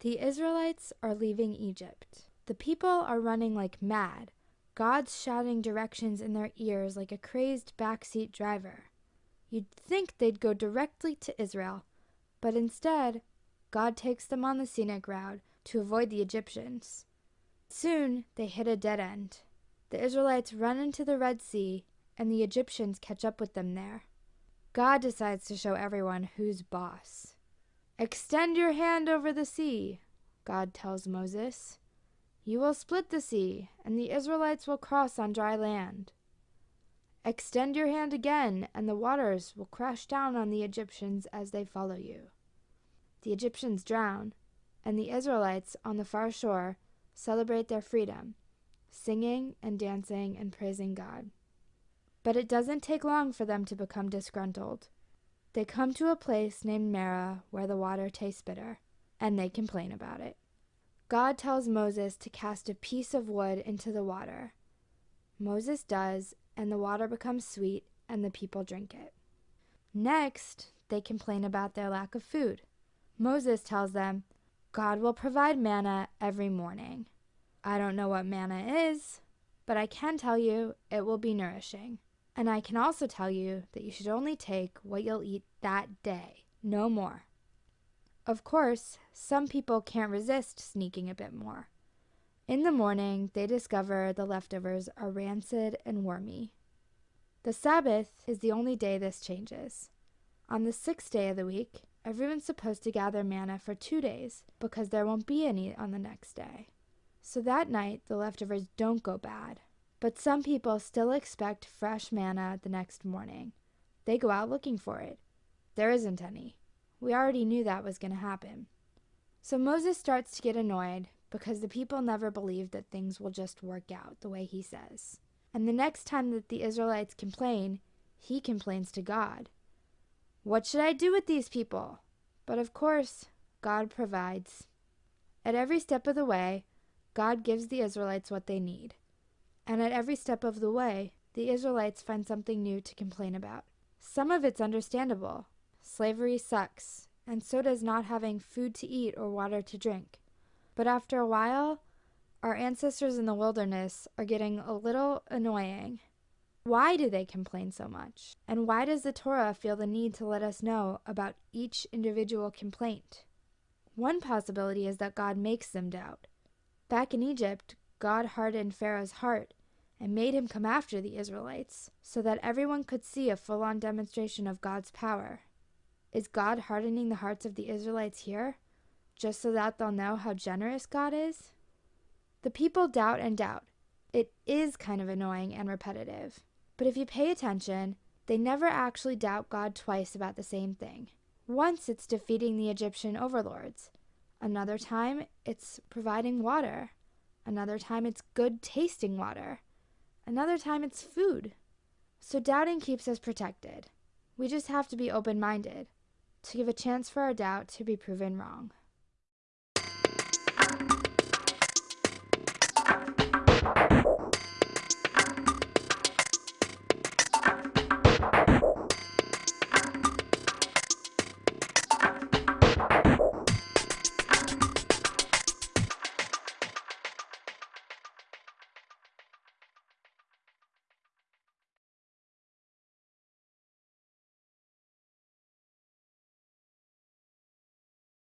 The Israelites are leaving Egypt. The people are running like mad. God's shouting directions in their ears like a crazed backseat driver. You'd think they'd go directly to Israel, but instead, God takes them on the scenic route to avoid the Egyptians. Soon they hit a dead end. The Israelites run into the Red Sea, and the Egyptians catch up with them there. God decides to show everyone who's boss. Extend your hand over the sea, God tells Moses. You will split the sea, and the Israelites will cross on dry land. Extend your hand again, and the waters will crash down on the Egyptians as they follow you. The Egyptians drown, and the Israelites on the far shore celebrate their freedom, singing and dancing and praising God. But it doesn't take long for them to become disgruntled. They come to a place named Marah where the water tastes bitter, and they complain about it. God tells Moses to cast a piece of wood into the water. Moses does, and the water becomes sweet, and the people drink it. Next, they complain about their lack of food. Moses tells them, God will provide manna every morning. I don't know what manna is, but I can tell you it will be nourishing. And I can also tell you that you should only take what you'll eat that day, no more. Of course, some people can't resist sneaking a bit more. In the morning, they discover the leftovers are rancid and wormy. The Sabbath is the only day this changes. On the sixth day of the week, everyone's supposed to gather manna for two days because there won't be any on the next day. So that night, the leftovers don't go bad. But some people still expect fresh manna the next morning. They go out looking for it. There isn't any. We already knew that was going to happen. So Moses starts to get annoyed because the people never believe that things will just work out the way he says. And the next time that the Israelites complain, he complains to God. What should I do with these people? But of course, God provides. At every step of the way, God gives the Israelites what they need. And at every step of the way, the Israelites find something new to complain about. Some of it's understandable. Slavery sucks, and so does not having food to eat or water to drink. But after a while, our ancestors in the wilderness are getting a little annoying. Why do they complain so much? And why does the Torah feel the need to let us know about each individual complaint? One possibility is that God makes them doubt. Back in Egypt, God hardened Pharaoh's heart and made him come after the Israelites so that everyone could see a full on demonstration of God's power. Is God hardening the hearts of the Israelites here? just so that they'll know how generous God is? The people doubt and doubt. It is kind of annoying and repetitive. But if you pay attention, they never actually doubt God twice about the same thing. Once it's defeating the Egyptian overlords, another time it's providing water, another time it's good tasting water, another time it's food. So doubting keeps us protected. We just have to be open minded to give a chance for our doubt to be proven wrong.